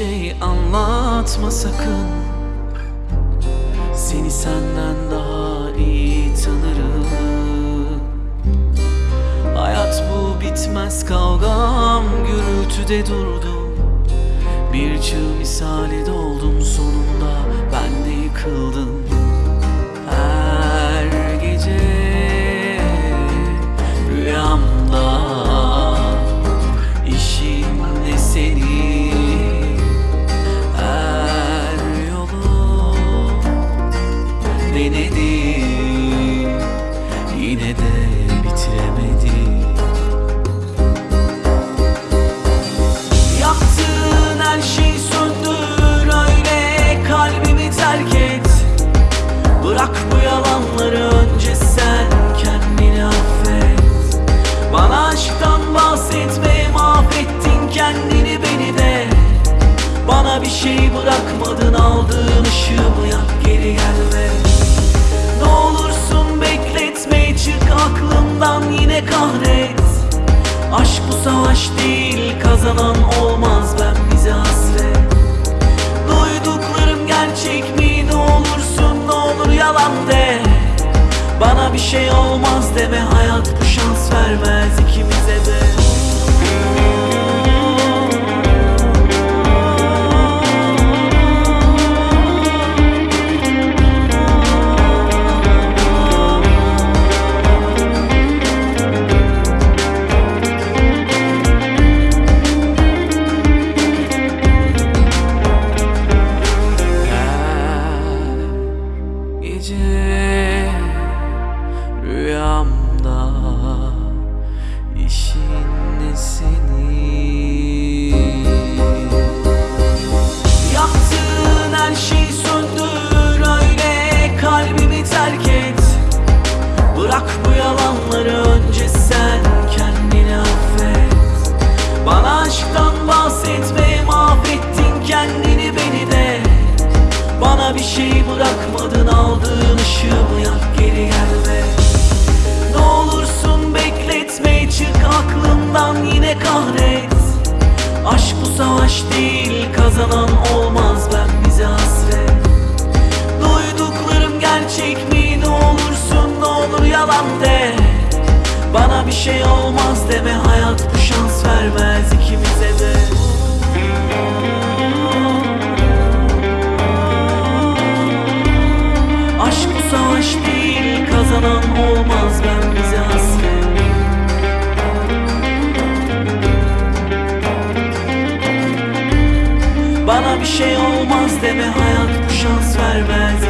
şey anlatma sakın. Seni senden daha iyi tanırım. Hayat bu bitmez kavgam gürültüde durdu. Bir çığ misali doldum sonunda. Ben de yıkıldım Yaptığın her şeyi söndür öyle kalbimi terk Bırak bu yalanları önce sen kendini affet. Bana aşktan bahsetme mahvettin kendini beni de. Bana bir şey bırakmadın aldığın ışığımı yak savaş değil kazanan olmaz. Ben bize hasret. Duyduklarım gerçek mi? Ne olursun ne olur yalan de. Bana bir şey olmaz deme. Hayat bu şans vermez ikimize de gece rüyamda işin senin Yaptığın her şeyi söndür öyle kalbimi terk et. Bırak bu yalanları önce sen kendini affet. Bana aşktan bahsetme mahvettin kendini beni de. Bana bir şey bırakmadın yine kahret. Aşk bu savaş değil kazanan olmaz. Ben bize hasret. Duyduklarım gerçek mi? Ne olursun ne olur yalan de. Bana bir şey olmaz deme hayat bu şans vermez ikimize de. Aşk bu savaş değil kazanan olmaz. Ben Bana bir şey olmaz deme hayat bu şans vermez